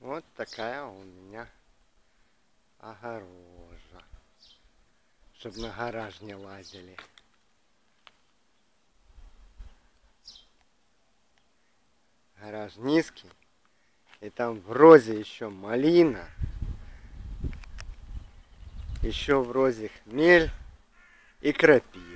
Вот такая у меня огорожа. чтобы на гараж не лазили. Гараж низкий. И там в розе еще малина. Еще в розе хмель и крапива.